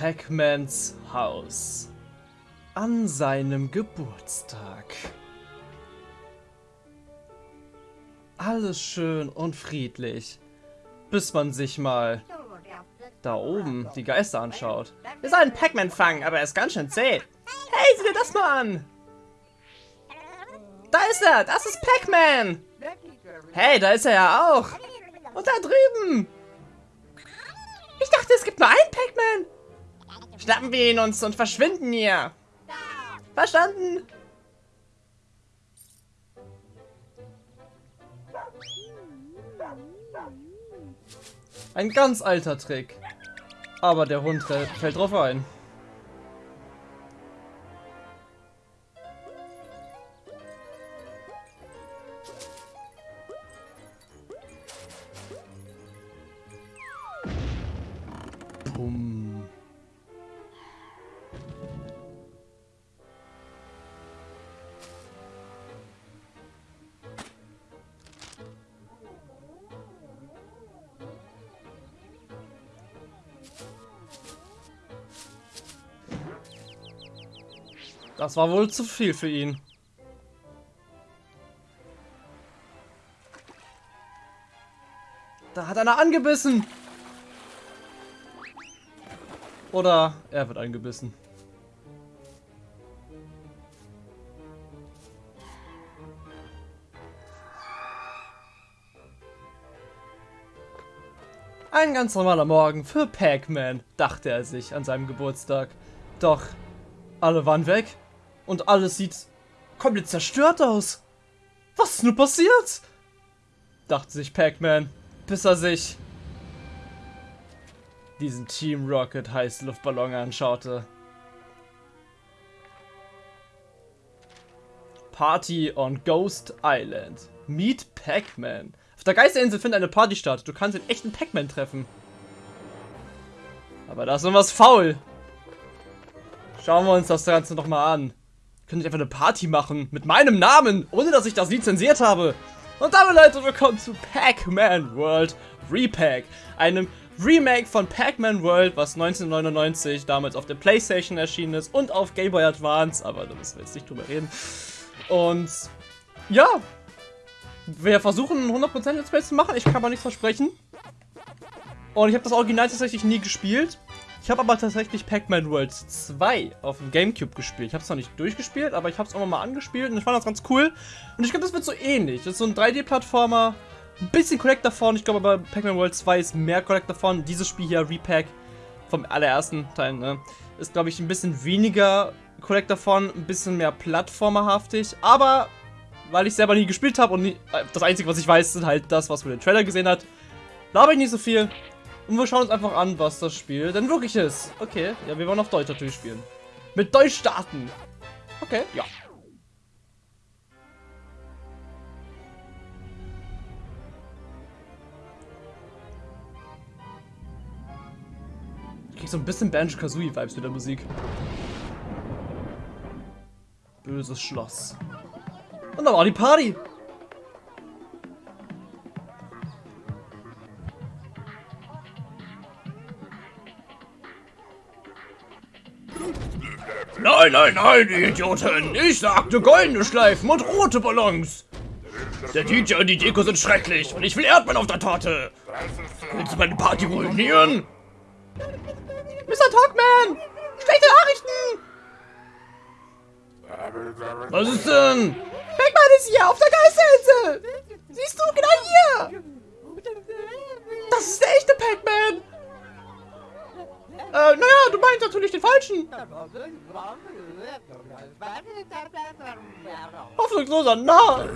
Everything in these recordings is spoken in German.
Pac-Mans Haus. An seinem Geburtstag. Alles schön und friedlich, bis man sich mal da oben die Geister anschaut. Wir sollen Pac-Man fangen, aber er ist ganz schön zäh. Hey, sieh dir das mal an! Da ist er! Das ist Pac-Man! Hey, da ist er ja auch! Und da drüben! Ich dachte, es gibt nur einen Pac-Man! Schnappen wir ihn uns und verschwinden hier! Verstanden? Ein ganz alter Trick. Aber der Hund fällt drauf ein. Das war wohl zu viel für ihn. Da hat einer angebissen. Oder er wird angebissen. Ein ganz normaler Morgen für Pac-Man, dachte er sich an seinem Geburtstag. Doch alle waren weg. Und alles sieht komplett zerstört aus. Was ist nur passiert? Dachte sich Pac-Man, bis er sich diesen Team Rocket Heißluftballon anschaute. Party on Ghost Island. Meet Pac-Man. Auf der Geisterinsel findet eine Party statt. Du kannst den echten Pac-Man treffen. Aber da ist noch was faul. Schauen wir uns das Ganze noch mal an könnte ich einfach eine Party machen mit meinem Namen, ohne dass ich das lizenziert habe. Und damit Leute, willkommen zu Pac-Man World Repack, einem Remake von Pac-Man World, was 1999 damals auf der Playstation erschienen ist und auf Game Boy Advance, aber da müssen wir jetzt nicht drüber reden. Und ja, wir versuchen 100% Let's Play zu machen, ich kann aber nichts versprechen. Und ich habe das Original tatsächlich nie gespielt. Ich habe aber tatsächlich Pac-Man World 2 auf dem Gamecube gespielt. Ich habe es noch nicht durchgespielt, aber ich habe es auch mal angespielt und ich fand das ganz cool. Und ich glaube, das wird so ähnlich. Das ist so ein 3D-Plattformer, ein bisschen Collector davon. Ich glaube aber Pac-Man World 2 ist mehr Collector davon. Dieses Spiel hier, Repack, vom allerersten Teil, ne, ist glaube ich ein bisschen weniger Collector davon, ein bisschen mehr plattformerhaftig. Aber weil ich selber nie gespielt habe und nie, äh, das Einzige, was ich weiß, ist halt das, was man den Trailer gesehen hat, glaube ich nicht so viel. Und wir schauen uns einfach an, was das Spiel denn wirklich ist. Okay, ja, wir wollen auf Deutsch natürlich spielen. Mit Deutsch starten. Okay, ja. Ich krieg so ein bisschen Banjo-Kazooie-Vibes mit der Musik. Böses Schloss. Und da war die Party. Nein, nein, nein, die Idioten! Ich sagte goldene Schleifen und rote Ballons! Der DJ und die Deko sind schrecklich und ich will Erdbeeren auf der Torte! Willst du meine Party ruinieren? Mr. Talkman! Schlechte Nachrichten! Was ist denn? Pac-Man ist hier auf der Geisterinsel! Siehst du, genau hier! Das ist der echte Pac-Man! Äh, naja, du meinst natürlich den falschen. Hoffnungsloser Narr.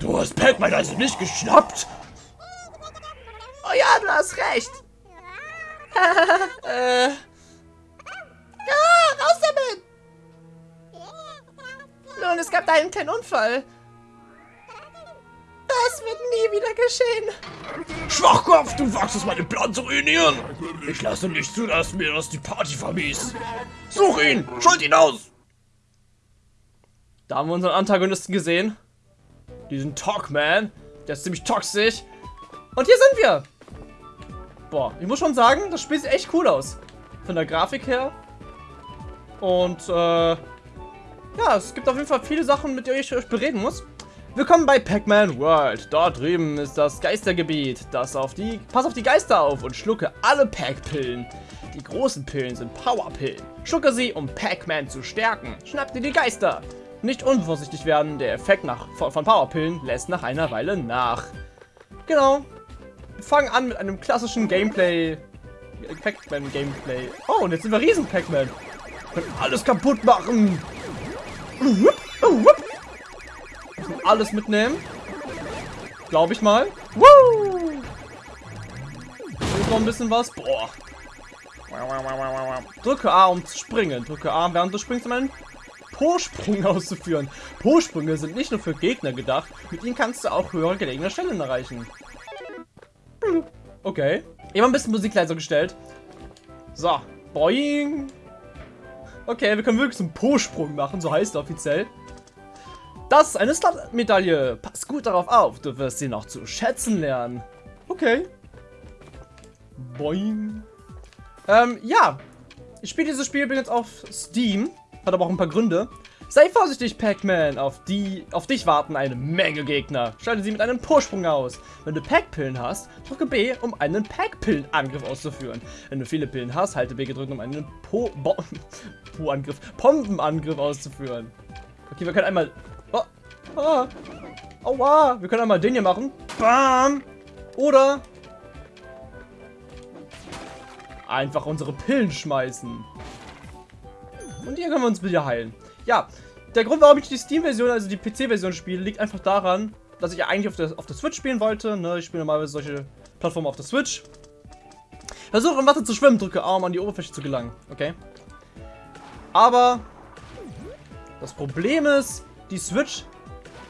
Du hast Pac-Man also nicht geschnappt? Oh ja, du hast recht. äh. Ja, raus damit. Nun, es gab da einen kleinen Unfall. Das wird nie wieder geschehen. Schwachkopf, du wagst es, meinen Plan zu ruinieren. Ich lasse nicht zu, dass mir das die Party vermies. Such ihn, schuld ihn aus. Da haben wir unseren Antagonisten gesehen. Diesen Talkman. Der ist ziemlich toxisch. Und hier sind wir. Boah, ich muss schon sagen, das Spiel sieht echt cool aus. Von der Grafik her. Und, äh, ja, es gibt auf jeden Fall viele Sachen, mit denen ich euch bereden muss. Willkommen bei Pac-Man World. Dort drüben ist das Geistergebiet. Das auf die... Pass auf die Geister auf und schlucke alle Pac-Pillen. Die großen Pillen sind Power-Pillen. Schlucke sie, um Pac-Man zu stärken. Schnapp dir die Geister. Nicht unvorsichtig werden, der Effekt nach, von Powerpillen lässt nach einer Weile nach. Genau. Wir fangen an mit einem klassischen Gameplay. Pac-Man-Gameplay. Oh, und jetzt sind wir riesen Pac-Man. Können alles kaputt machen. Alles mitnehmen. Glaube ich mal. Woo! Hier noch ein bisschen was. Boah. Drücke A, um zu springen. Drücke A, während du springst, um einen Po-Sprung auszuführen. Po-Sprünge sind nicht nur für Gegner gedacht, mit ihnen kannst du auch höhere gelegene Stellen erreichen. Okay. Ich habe ein bisschen Musik leiser gestellt. So. Boing. Okay, wir können wirklich so einen Po-Sprung machen, so heißt er offiziell. Das ist eine Slut-Medaille. Pass gut darauf auf, du wirst sie noch zu schätzen lernen. Okay. Boing. Ähm, ja. Ich spiele dieses Spiel übrigens auf Steam. Hat aber auch ein paar Gründe. Sei vorsichtig, Pac-Man. Auf, auf dich warten eine Menge Gegner. Schalte sie mit einem Pursprung aus. Wenn du Pac-Pillen hast, drücke B, um einen Pac-Pillen-Angriff auszuführen. Wenn du viele Pillen hast, halte B gedrückt, um einen Po-Angriff, Pompenangriff auszuführen. Okay, wir können einmal... Oh, aua, wir können einmal den hier machen. Bam! Oder... Einfach unsere Pillen schmeißen. Und hier können wir uns wieder heilen. Ja, der Grund, warum ich die Steam-Version, also die PC-Version spiele, liegt einfach daran, dass ich ja eigentlich auf der, auf der Switch spielen wollte. Ne? Ich spiele normalerweise solche Plattformen auf der Switch. Versuche im Wasser zu schwimmen, drücke A, um an die Oberfläche zu gelangen. Okay. Aber das Problem ist, die Switch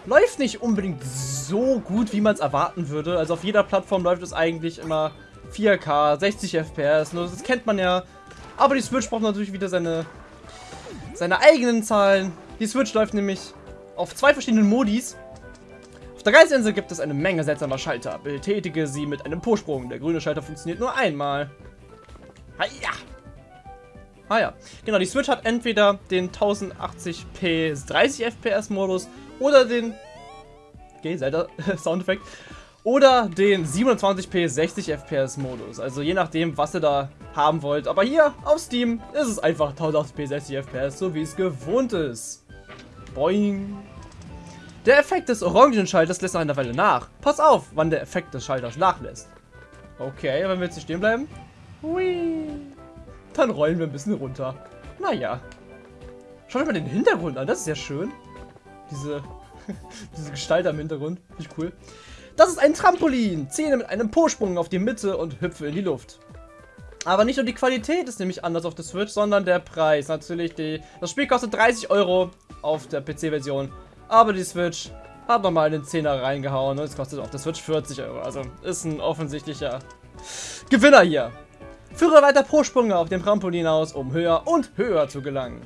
läuft nicht unbedingt so gut, wie man es erwarten würde. Also auf jeder Plattform läuft es eigentlich immer 4K, 60 FPS. Das kennt man ja. Aber die Switch braucht natürlich wieder seine seine eigenen Zahlen. Die Switch läuft nämlich auf zwei verschiedenen Modis. Auf der Geisinsel gibt es eine Menge seltsamer Schalter. Betätige sie mit einem Pursprung. Der grüne Schalter funktioniert nur einmal. Haja! Ah ja, genau, die Switch hat entweder den 1080p 30 FPS Modus oder den... Okay, selter Soundeffekt. Oder den 27p 60 FPS Modus. Also je nachdem, was ihr da haben wollt. Aber hier auf Steam ist es einfach 1080p 60 FPS, so wie es gewohnt ist. Boing. Der Effekt des Orangenschalters lässt nach einer Weile nach. Pass auf, wann der Effekt des Schalters nachlässt. Okay, wenn wir jetzt hier stehen bleiben. Hui. Dann rollen wir ein bisschen runter. Naja. Schaut euch mal den Hintergrund an, das ist ja schön. Diese, diese Gestalt am Hintergrund. Finde ich cool. Das ist ein Trampolin. Zähle mit einem Po-Sprung auf die Mitte und hüpfe in die Luft. Aber nicht nur die Qualität ist nämlich anders auf der Switch, sondern der Preis. Natürlich, die, das Spiel kostet 30 Euro auf der PC-Version. Aber die Switch hat nochmal einen Zehner reingehauen und es kostet auf der Switch 40 Euro. Also ist ein offensichtlicher Gewinner hier. Führe weiter Pro-Sprünge auf dem Trampolin aus, um höher und höher zu gelangen.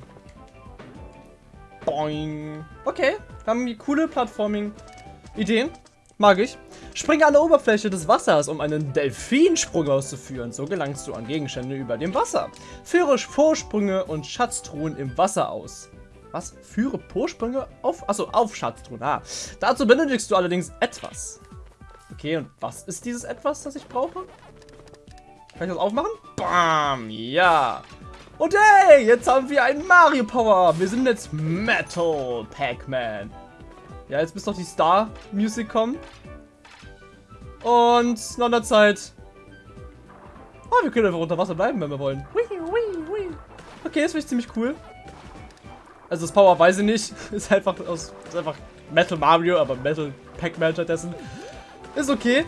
Boing. Okay, wir haben coole Plattforming-Ideen. Mag ich. Springe an der Oberfläche des Wassers, um einen Delfinsprung auszuführen. So gelangst du an Gegenstände über dem Wasser. Führe Vorsprünge und Schatztruhen im Wasser aus. Was? Führe Vorsprünge auf... Achso, auf Schatztruhen. Ah. Dazu benötigst du allerdings etwas. Okay, und was ist dieses etwas, das ich brauche? Kann ich das aufmachen? Bam! Ja! Und hey, jetzt haben wir einen Mario Power. Wir sind jetzt Metal Pac-Man. Ja, jetzt müsste doch die Star Music kommen. Und nach einer Zeit... Oh, wir können einfach unter Wasser bleiben, wenn wir wollen. Okay, das finde ich ziemlich cool. Also das Power weiß ich nicht. Ist einfach aus ist einfach Metal Mario, aber Metal Pac-Man stattdessen. Ist okay.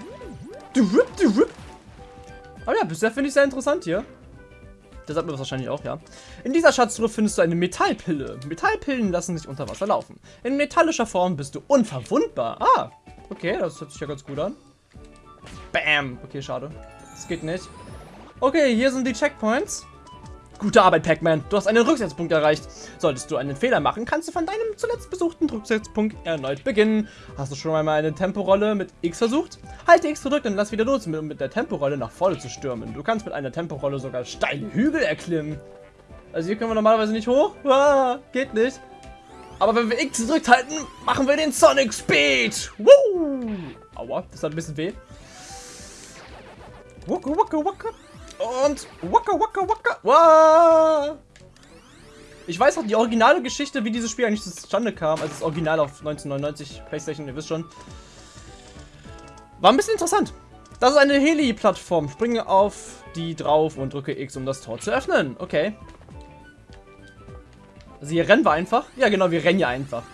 Aber ja, bisher finde ich sehr interessant hier. Das hat man wahrscheinlich auch, ja. In dieser Schatztruhe findest du eine Metallpille. Metallpillen lassen sich unter Wasser laufen. In metallischer Form bist du unverwundbar. Ah, okay, das hört sich ja ganz gut an. Bam. Okay, schade. Das geht nicht. Okay, hier sind die Checkpoints. Gute Arbeit, Pac-Man. Du hast einen Rücksetzpunkt erreicht. Solltest du einen Fehler machen, kannst du von deinem zuletzt besuchten Rücksetzpunkt erneut beginnen. Hast du schon einmal eine Temporolle mit X versucht? Halte X gedrückt und lass wieder los, um mit der Temporolle nach vorne zu stürmen. Du kannst mit einer Temporolle sogar steile Hügel erklimmen. Also hier können wir normalerweise nicht hoch. Ah, geht nicht. Aber wenn wir X gedrückt halten, machen wir den Sonic Speed. Woo! Aua, das hat ein bisschen weh. Waka, waka, waka. Und waka waka waka. Wow. Ich weiß auch die originale Geschichte, wie dieses Spiel eigentlich zustande kam, als das Original auf 1999 Playstation, ihr wisst schon. War ein bisschen interessant. Das ist eine Heli-Plattform. Springe auf die drauf und drücke X, um das Tor zu öffnen. Okay. Also hier rennen wir einfach. Ja genau, wir rennen ja einfach.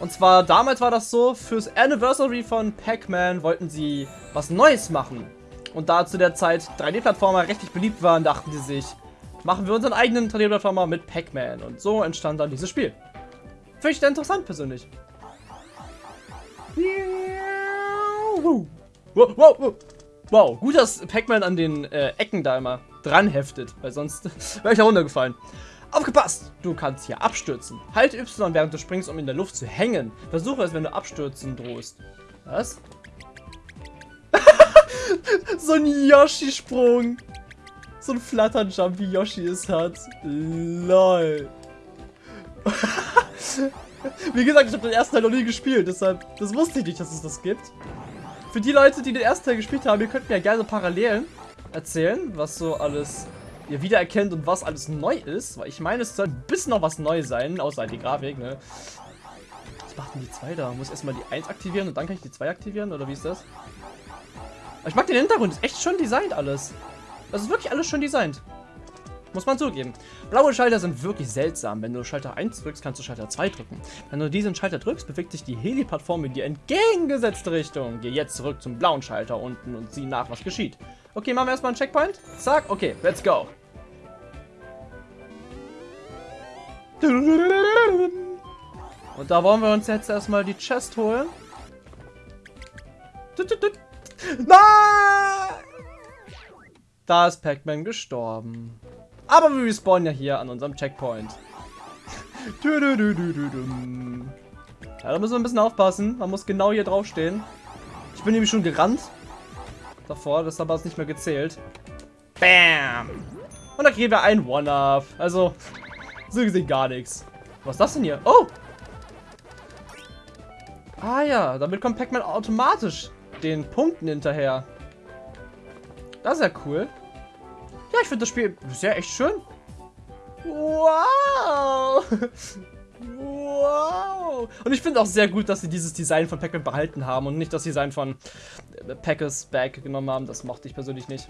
Und zwar, damals war das so, fürs Anniversary von Pac-Man wollten sie was Neues machen. Und da zu der Zeit 3D-Plattformer richtig beliebt waren, dachten sie sich, machen wir unseren eigenen 3D-Plattformer mit Pac-Man. Und so entstand dann dieses Spiel. Finde ich interessant persönlich. Wow, wow, wow. wow. gut, dass Pac-Man an den äh, Ecken da immer dran heftet, weil sonst wäre ich da runtergefallen. Aufgepasst! Du kannst hier abstürzen. Halte Y, während du springst, um in der Luft zu hängen. Versuche es, wenn du abstürzen drohst. Was? So ein Yoshi-Sprung. So ein Flatternjump, wie Yoshi es hat. LOL. wie gesagt, ich habe den ersten Teil noch nie gespielt, deshalb, das wusste ich nicht, dass es das gibt. Für die Leute, die den ersten Teil gespielt haben, ihr könnt mir ja gerne Parallelen erzählen, was so alles ihr wiedererkennt und was alles neu ist. Weil ich meine, es soll ein bisschen noch was neu sein, außer die Grafik, ne? Was macht denn die 2 da? Muss erstmal die 1 aktivieren und dann kann ich die 2 aktivieren? Oder wie ist das? Ich mag den Hintergrund, ist echt schön designt alles. Das ist wirklich alles schön designt. Muss man zugeben. Blaue Schalter sind wirklich seltsam. Wenn du Schalter 1 drückst, kannst du Schalter 2 drücken. Wenn du diesen Schalter drückst, bewegt sich die Heli-Plattform in die entgegengesetzte Richtung. Geh jetzt zurück zum blauen Schalter unten und sieh nach, was geschieht. Okay, machen wir erstmal einen Checkpoint. Zack, okay, let's go. Und da wollen wir uns jetzt erstmal die Chest holen. Nein! Da ist Pac-Man gestorben. Aber wir respawnen ja hier an unserem Checkpoint. Ja, da müssen wir ein bisschen aufpassen. Man muss genau hier draufstehen. Ich bin nämlich schon gerannt. Davor, das hat aber nicht mehr gezählt. Bam! Und da kriegen wir ein One-Up. Also, so gesehen gar nichts. Was ist das denn hier? Oh! Ah ja, damit kommt Pac-Man automatisch den Punkten hinterher. Das ist ja cool. Ja, ich finde das Spiel sehr echt schön. Wow! wow! Und ich finde auch sehr gut, dass sie dieses Design von Pac-Man behalten haben und nicht das Design von Packers Bag genommen haben. Das mochte ich persönlich nicht.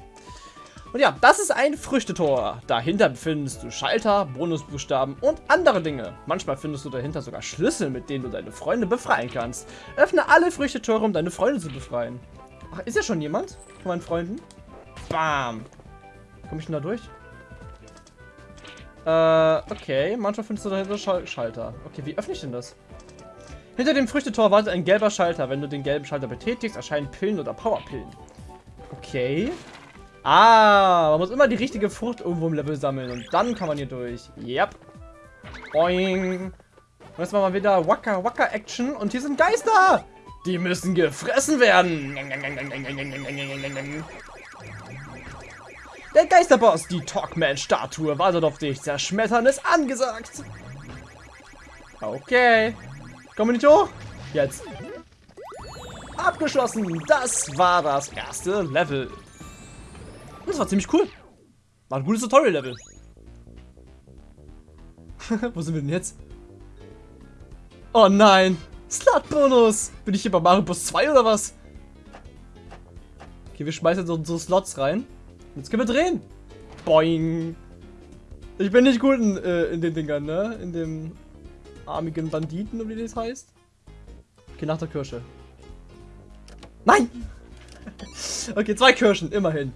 Und ja, das ist ein Früchtetor. Dahinter findest du Schalter, Bonusbuchstaben und andere Dinge. Manchmal findest du dahinter sogar Schlüssel, mit denen du deine Freunde befreien kannst. Öffne alle Früchtetore, um deine Freunde zu befreien. Ach, ist ja schon jemand von meinen Freunden? Bam. Komme ich denn da durch? Äh, okay. Manchmal findest du dahinter Schal Schalter. Okay, wie öffne ich denn das? Hinter dem Früchtetor wartet ein gelber Schalter. Wenn du den gelben Schalter betätigst, erscheinen Pillen oder Powerpillen. Okay. Ah, man muss immer die richtige Frucht irgendwo im Level sammeln. Und dann kann man hier durch. Yep. Boing. Und jetzt machen wir wieder Waka Waka Action. Und hier sind Geister. Die müssen gefressen werden. Der Geisterboss, die Talkman-Statue, wartet auf dich. Zerschmettern ist angesagt. Okay. Kommen wir nicht hoch? Jetzt. Abgeschlossen. Das war das erste Level. Das war ziemlich cool. War ein gutes Tutorial-Level. Wo sind wir denn jetzt? Oh nein. Slot-Bonus. Bin ich hier bei Mario Bros 2 oder was? Okay, wir schmeißen so, so Slots rein. Jetzt können wir drehen. Boing. Ich bin nicht gut in, äh, in den Dingern, ne? In dem armigen Banditen, oder wie das heißt. Okay, nach der Kirsche. Nein! okay, zwei Kirschen, immerhin.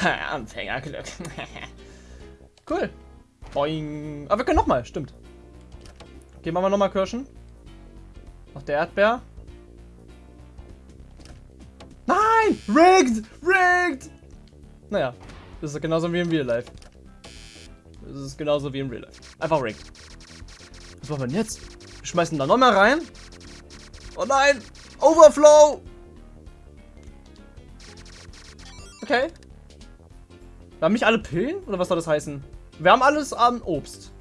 Anfängerglück. cool. Boing. Aber wir können nochmal, stimmt. Okay, machen wir nochmal Kirschen. Noch der Erdbeer. Nein! Rigged! Rigged! Naja. Das ist genauso wie im Real Life. Das ist genauso wie im Real Life. Einfach Ring. Was machen wir denn jetzt? Wir schmeißen da noch mal rein. Oh nein! Overflow! Okay. Wir haben nicht alle Pillen? Oder was soll das heißen? Wir haben alles an Obst.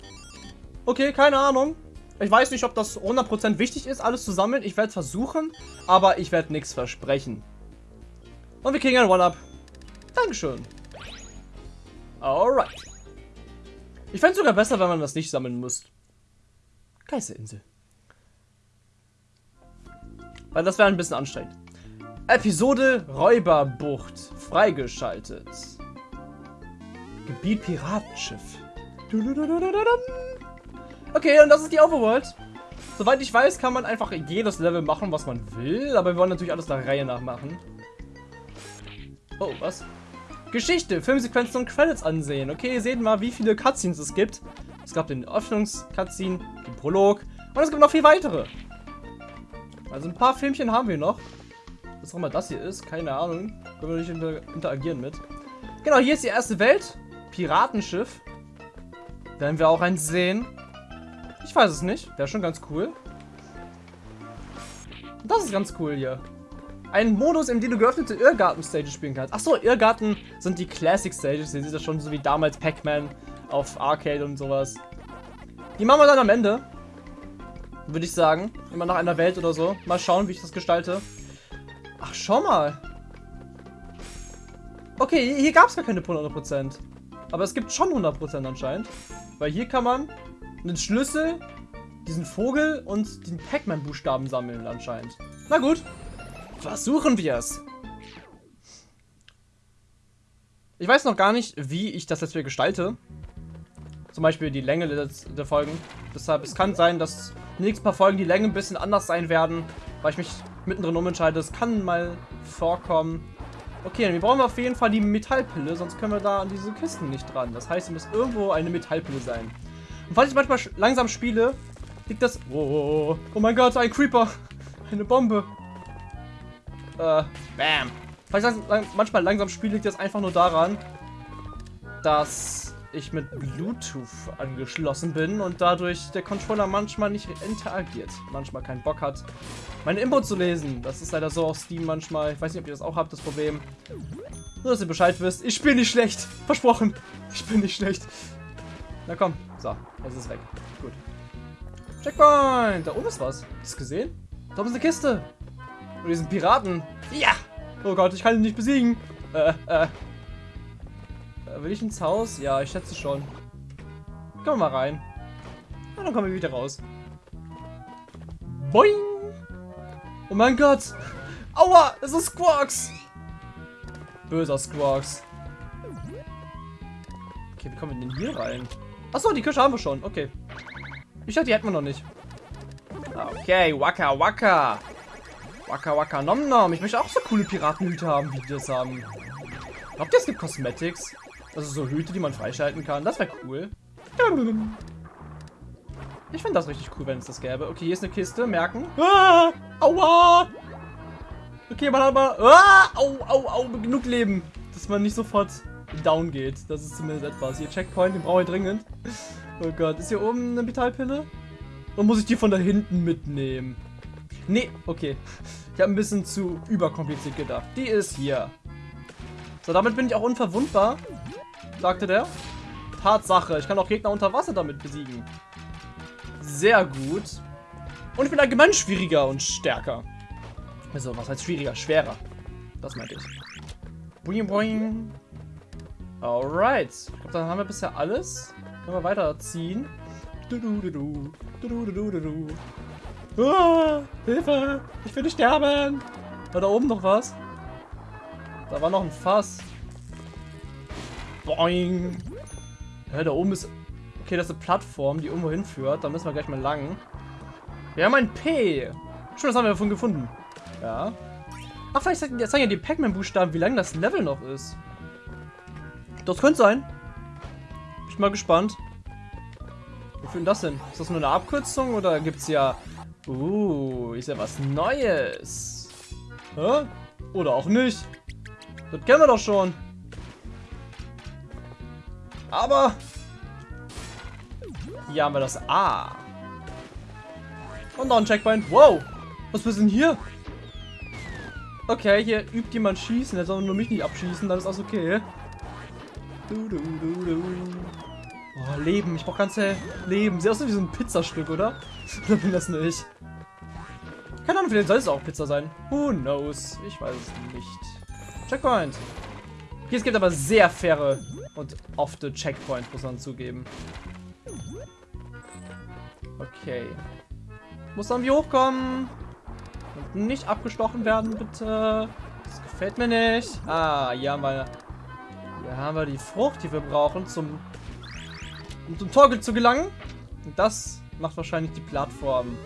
Okay, keine Ahnung. Ich weiß nicht, ob das 100% wichtig ist, alles zu sammeln. Ich werde es versuchen, aber ich werde nichts versprechen. Und wir kriegen ein One-Up. Dankeschön. Alright. Ich fände es sogar besser, wenn man das nicht sammeln muss. Geisterinsel. Weil das wäre ein bisschen anstrengend. Episode Räuberbucht. Freigeschaltet. Gebiet Piratenschiff. Okay, und das ist die Overworld. Soweit ich weiß, kann man einfach jedes Level machen, was man will. Aber wir wollen natürlich alles der Reihe nach machen. Oh, was? Geschichte, Filmsequenzen und Credits ansehen. Okay, ihr seht mal, wie viele Cutscenes es gibt. Es gab den Öffnungs-Cutscene, den Prolog und es gibt noch viel weitere. Also ein paar Filmchen haben wir noch. Was auch immer das hier ist, keine Ahnung. Können wir nicht inter interagieren mit. Genau, hier ist die erste Welt. Piratenschiff. Werden wir auch eins sehen. Ich weiß es nicht. Wäre schon ganz cool. Das ist ganz cool hier. Ein Modus, in dem du geöffnete Irrgarten-Stages spielen kannst. Achso, Irrgarten sind die Classic-Stages. Ihr seht das schon so wie damals Pac-Man auf Arcade und sowas. Die machen wir dann am Ende. Würde ich sagen. Immer nach einer Welt oder so. Mal schauen, wie ich das gestalte. Ach, schau mal. Okay, hier gab es gar keine 100%. Aber es gibt schon 100% anscheinend. Weil hier kann man einen Schlüssel, diesen Vogel und den Pac-Man-Buchstaben sammeln anscheinend. Na gut. Versuchen wir es. Ich weiß noch gar nicht, wie ich das jetzt hier gestalte. Zum Beispiel die Länge der, der Folgen. Deshalb, es kann sein, dass die nächsten paar Folgen die Länge ein bisschen anders sein werden, weil ich mich mittendrin umentscheide. Es kann mal vorkommen. Okay, dann wir brauchen auf jeden Fall die Metallpille, sonst können wir da an diese Kisten nicht dran. Das heißt, es muss irgendwo eine Metallpille sein. Und falls ich manchmal langsam spiele, liegt das... Oh, oh mein Gott, ein Creeper. Eine Bombe. Äh, bam. Falls ich manchmal langsam spiele, liegt das einfach nur daran, dass ich mit Bluetooth angeschlossen bin und dadurch der Controller manchmal nicht interagiert. Manchmal keinen Bock hat, meine Input zu lesen. Das ist leider so auf Steam manchmal. Ich weiß nicht, ob ihr das auch habt, das Problem. Nur, dass ihr Bescheid wisst. Ich spiele nicht schlecht. Versprochen. Ich bin nicht schlecht. Na komm. So, jetzt ist weg. Gut. Checkpoint. Da oben ist was. Hast du gesehen? Da oben ist eine Kiste. Und diesen Piraten. Ja. Oh Gott, ich kann ihn nicht besiegen. Äh, äh. Will ich ins Haus? Ja, ich schätze schon. Kommen wir mal rein. Und dann kommen wir wieder raus. Boing! Oh mein Gott! Aua! Es ist Squawks! Böser Squawks. Okay, wie kommen wir denn hier rein? Achso, die Küche haben wir schon. Okay. Ich dachte, die hätten wir noch nicht. Okay, Waka Waka. Waka Waka Nom Nom. Ich möchte auch so coole Piratenhüte haben, wie die das haben. Glaubt ihr, es gibt Cosmetics? Also so Hüte, die man freischalten kann. Das wäre cool. Ich finde das richtig cool, wenn es das gäbe. Okay, hier ist eine Kiste. Merken. Ah, aua! Okay, man hat mal... Ah, au, au, au. Genug Leben. Dass man nicht sofort down geht. Das ist zumindest etwas. Hier, Checkpoint, den brauche ich dringend. Oh Gott. Ist hier oben eine Metallpille? Oder muss ich die von da hinten mitnehmen? Nee, okay. Ich habe ein bisschen zu überkompliziert gedacht. Die ist hier. So, damit bin ich auch unverwundbar sagte der. Tatsache, ich kann auch Gegner unter Wasser damit besiegen. Sehr gut. Und ich bin allgemein schwieriger und stärker. Also, was heißt schwieriger? Schwerer. Das meinte ich. Boing, boing. Alright. Ich glaube, dann haben wir bisher alles. Können wir weiterziehen. Du, Hilfe! Ich will nicht sterben! War da oben noch was? Da war noch ein Fass. Boing. Ja, da oben ist... Okay, das ist eine Plattform, die irgendwo hinführt. Da müssen wir gleich mal lang. Wir haben ein P. Schon, das haben wir davon gefunden. Ja. Ach, vielleicht sagen ja die Pac-Man-Buchstaben, wie lang das Level noch ist. Das könnte sein. Bin ich mal gespannt. Wie viel das denn? Ist das nur eine Abkürzung oder gibt es ja... Uh, ist ja was Neues. Hä? Oder auch nicht. Das kennen wir doch schon. Aber hier haben wir das A. Und noch ein Checkpoint. Wow. Was ist denn hier? Okay, hier übt jemand schießen. Er soll nur mich nicht abschießen. Dann ist das okay. Du, du, du, du. Oh, Leben. Ich brauche ganze Leben. Sieht aus wie so ein Pizzastück, oder? Oder bin das nicht? Keine Ahnung, vielleicht soll es auch Pizza sein. Who knows? Ich weiß es nicht. Checkpoint. Hier, es gibt aber sehr faire und ofte Checkpoints, muss man zugeben. Okay. Muss irgendwie hochkommen. Und nicht abgestochen werden, bitte. Das gefällt mir nicht. Ah, hier haben wir, hier haben wir die Frucht, die wir brauchen, zum, um zum Torgel zu gelangen. Und das macht wahrscheinlich die Plattform.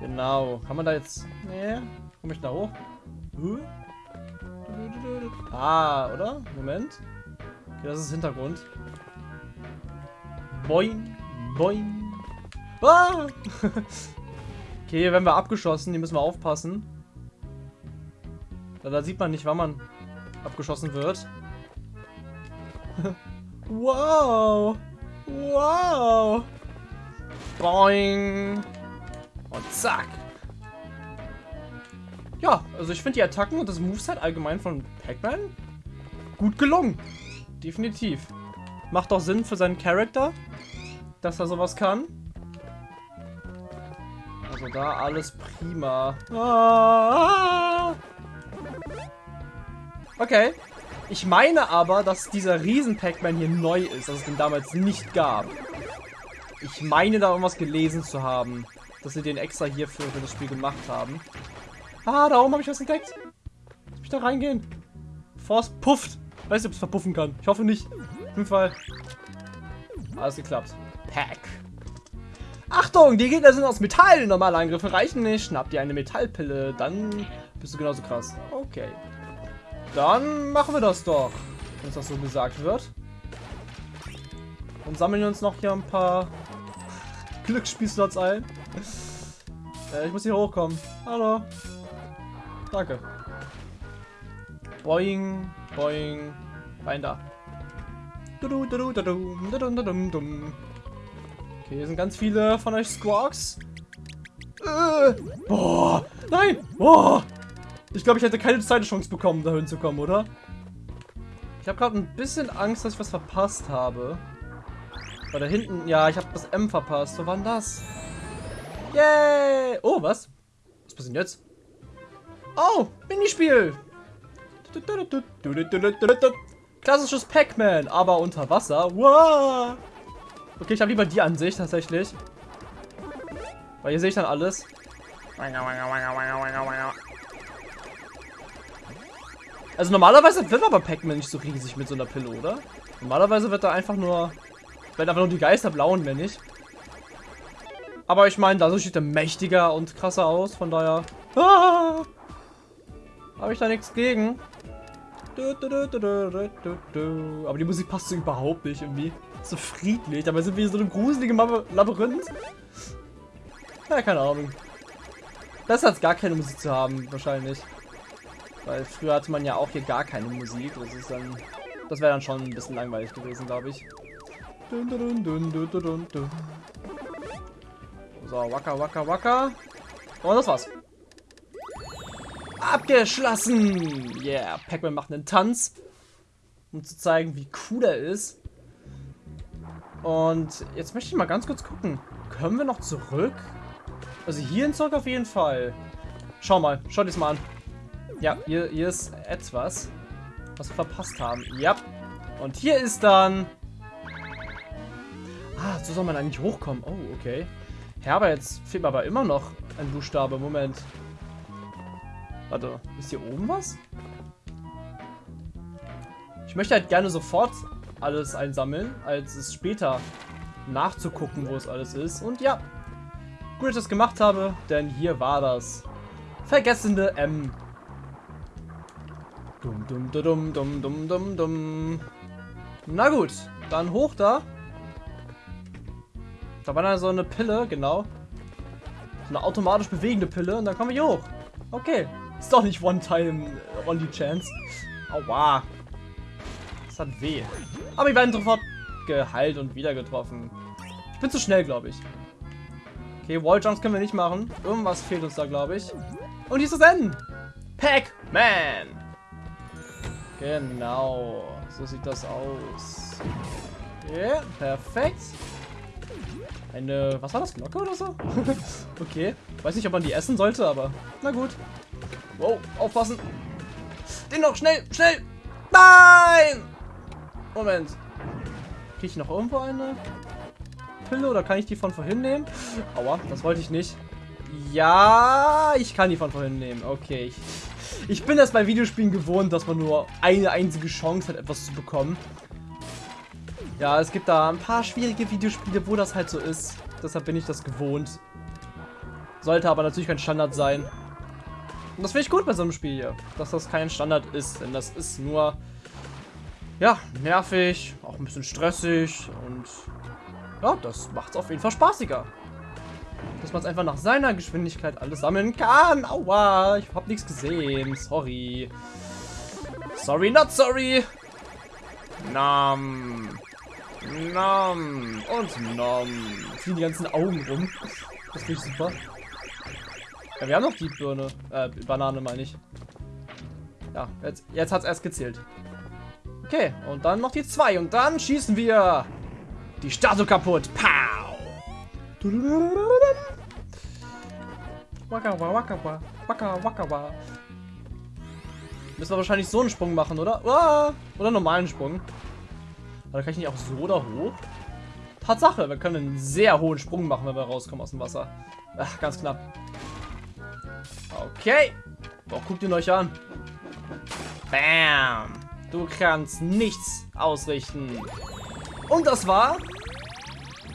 Genau. Kann man da jetzt... Nee. Komme ich da hoch? Huh? Ah, oder? Moment. Okay, das ist Hintergrund. Boing, boing. Ah! okay, hier werden wir abgeschossen. Die müssen wir aufpassen. Da, da sieht man nicht, wann man abgeschossen wird. wow! Wow! Boing! Und zack! Ja, also ich finde die Attacken und das Moveset allgemein von Pac-Man gut gelungen. Definitiv. Macht auch Sinn für seinen Charakter, dass er sowas kann. Also da alles prima. Ah! Okay. Ich meine aber, dass dieser Riesen-Pac-Man hier neu ist, dass es den damals nicht gab. Ich meine da irgendwas gelesen zu haben, dass sie den extra hier für das Spiel gemacht haben. Ah, da oben habe ich was entdeckt. Lass mich da reingehen. Es pufft. Weiß nicht, ob es verpuffen kann. Ich hoffe nicht. Auf jeden Fall. Alles geklappt. Pack. Achtung, die Gegner sind aus Metall. Normale Angriffe reichen nicht. Schnapp dir eine Metallpille. Dann bist du genauso krass. Okay. Dann machen wir das doch. Wenn das so gesagt wird. Und sammeln uns noch hier ein paar Glücksspielslots ein. Äh, ich muss hier hochkommen. Hallo. Danke. Boing, boing. Rein da. Okay, hier sind ganz viele von euch Squawks. Äh, boah, nein, boah. Ich glaube, ich hätte keine zweite Chance bekommen, da hinzukommen, oder? Ich habe gerade ein bisschen Angst, dass ich was verpasst habe. Weil da hinten, ja, ich habe das M verpasst. Wo war denn das? Yay! Oh, was? Was passiert jetzt? Oh, Minispiel! Klassisches Pac-Man, aber unter Wasser. Wow! Okay, ich habe lieber die Ansicht tatsächlich. Weil hier sehe ich dann alles. Also normalerweise wird aber Pac-Man nicht so riesig mit so einer Pille, oder? Normalerweise wird da einfach nur... Werden einfach nur die Geister blauen, wenn nicht. Aber ich meine, da sieht er mächtiger und krasser aus, von daher... Ah! Habe ich da nichts gegen. Aber die Musik passt so überhaupt nicht irgendwie. So friedlich, aber sind wir so einem gruseligen Labyrinth? Ja, keine Ahnung. Besser als gar keine Musik zu haben, wahrscheinlich. Weil früher hatte man ja auch hier gar keine Musik. Das ist dann. Das wäre dann schon ein bisschen langweilig gewesen, glaube ich. So, wacker, wacker, wacker. Und das war's. Abgeschlossen! Yeah, Pac-Man macht einen Tanz, um zu zeigen, wie cool er ist. Und jetzt möchte ich mal ganz kurz gucken. Können wir noch zurück? Also hier in zurück auf jeden Fall. Schau mal, schau dir das mal an. Ja, hier, hier ist etwas, was wir verpasst haben. Ja. Und hier ist dann... Ah, so soll man eigentlich hochkommen. Oh, okay. Ja, aber jetzt fehlt mir aber immer noch ein Buchstabe. Moment. Warte, ist hier oben was? Ich möchte halt gerne sofort alles einsammeln, als es später nachzugucken, wo es alles ist. Und ja, gut, dass ich das gemacht habe, denn hier war das vergessene M. Dum dum dum dum dum dum dum. Na gut, dann hoch da. Da war dann so eine Pille, genau. So eine automatisch bewegende Pille und dann kommen wir hier hoch. Okay. Ist doch nicht One-Time Only Chance. Aua. Das Das hat weh. Aber wir werden sofort geheilt und wieder getroffen. Ich bin zu schnell, glaube ich. Okay, Walljumps können wir nicht machen. Irgendwas fehlt uns da, glaube ich. Und hier ist das Ende. Pac-Man. Genau. So sieht das aus. Okay, perfekt. Eine, was war das, Glocke oder so? okay. Weiß nicht, ob man die essen sollte, aber na gut. Wow, aufpassen. Den noch, schnell, schnell. Nein! Moment. Kriege ich noch irgendwo eine Pille oder kann ich die von vorhin nehmen? Aua, das wollte ich nicht. Ja, ich kann die von vorhin nehmen. Okay. Ich, ich bin das bei Videospielen gewohnt, dass man nur eine einzige Chance hat, etwas zu bekommen. Ja, es gibt da ein paar schwierige Videospiele, wo das halt so ist. Deshalb bin ich das gewohnt. Sollte aber natürlich kein Standard sein. Und das finde ich gut bei so einem Spiel hier, dass das kein Standard ist. Denn das ist nur, ja, nervig, auch ein bisschen stressig und ja, das macht es auf jeden Fall spaßiger. Dass man es einfach nach seiner Geschwindigkeit alles sammeln kann. Aua, ich habe nichts gesehen. Sorry. Sorry, not sorry. Nam. Nam. Und nom. Fliegen die ganzen Augen rum. Das finde ich super. Ja, wir haben noch die Birne. Äh, Banane meine ich. Ja, jetzt, jetzt hat es erst gezählt. Okay, und dann noch die zwei. Und dann schießen wir die Statue kaputt. Pow! Waka, waka, waka, waka, Müssen wir wahrscheinlich so einen Sprung machen, oder? Oder einen normalen Sprung. Aber kann ich nicht auch so da hoch? Tatsache, wir können einen sehr hohen Sprung machen, wenn wir rauskommen aus dem Wasser. Ach, ganz knapp. Okay. Boah, guckt ihn euch an. Bam. Du kannst nichts ausrichten. Und das war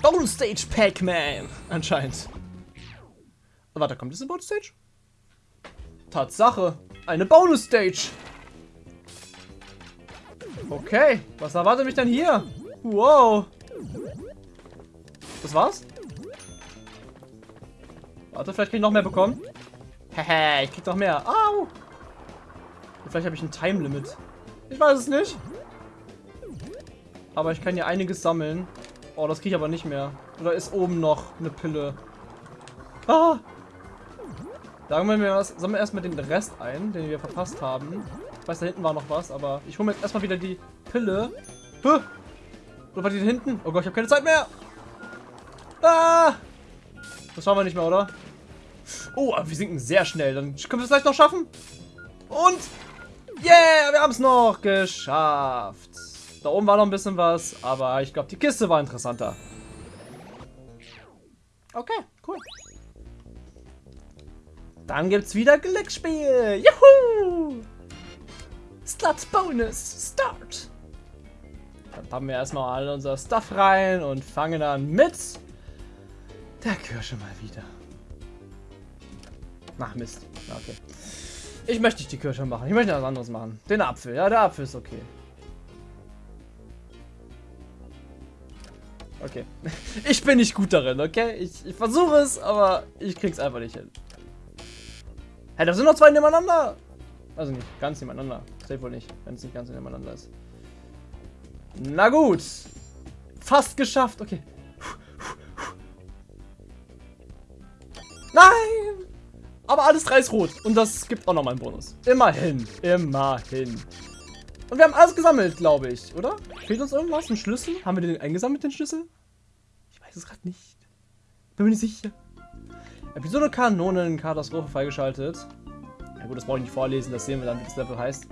Bone Stage Pac-Man. Anscheinend. Warte, kommt das in Bonus Stage? Tatsache. Eine Bonus Stage. Okay. Was erwartet mich denn hier? Wow. Das war's? Warte, vielleicht krieg ich noch mehr bekommen. Hehe, ich krieg noch mehr. Au! Vielleicht habe ich ein Time Limit. Ich weiß es nicht. Aber ich kann hier einiges sammeln. Oh, das kriege ich aber nicht mehr. Oder ist oben noch eine Pille? Ah! Sagen wir mal. Sammeln wir erstmal den Rest ein, den wir verpasst haben. Ich weiß, da hinten war noch was, aber ich hole mir jetzt erstmal wieder die Pille. Huh. Oder war die da hinten? Oh Gott, ich habe keine Zeit mehr. Ah! Das schauen wir nicht mehr, oder? Oh, aber wir sinken sehr schnell. Dann können wir es vielleicht noch schaffen. Und yeah, wir haben es noch geschafft. Da oben war noch ein bisschen was, aber ich glaube, die Kiste war interessanter. Okay, cool. Dann gibt's wieder Glücksspiel. Juhu! Slut Bonus Start. Dann packen wir erstmal all unser Stuff rein und fangen dann mit der Kirsche mal wieder. Ach Mist. Okay. Ich möchte nicht die Kirsche machen. Ich möchte was anderes machen. Den Apfel. Ja, der Apfel ist okay. Okay. Ich bin nicht gut darin, okay? Ich, ich versuche es, aber ich krieg's einfach nicht hin. Hä, hey, da sind noch zwei nebeneinander. Also nicht ganz nebeneinander. Safe wohl nicht, wenn es nicht ganz nebeneinander ist. Na gut. Fast geschafft. Okay. Nein! Aber alles drei ist rot. Und das gibt auch nochmal einen Bonus. Immerhin. Immerhin. Und wir haben alles gesammelt, glaube ich, oder? Fehlt uns irgendwas? Ein Schlüssel? Haben wir den eingesammelt, den Schlüssel? Ich weiß es gerade nicht. Bin mir nicht sicher. Episode Kanonen, Katastrophe freigeschaltet. Ja gut, das brauche ich nicht vorlesen, das sehen wir dann, wie das Level heißt.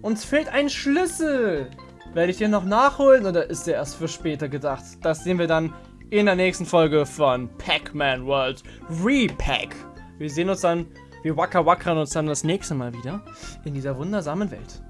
Uns fehlt ein Schlüssel. Werde ich den noch nachholen oder ist der erst für später gedacht? Das sehen wir dann in der nächsten Folge von Pac-Man World Repack. Wir sehen uns dann, wir wacker wackern uns dann das nächste Mal wieder in dieser wundersamen Welt.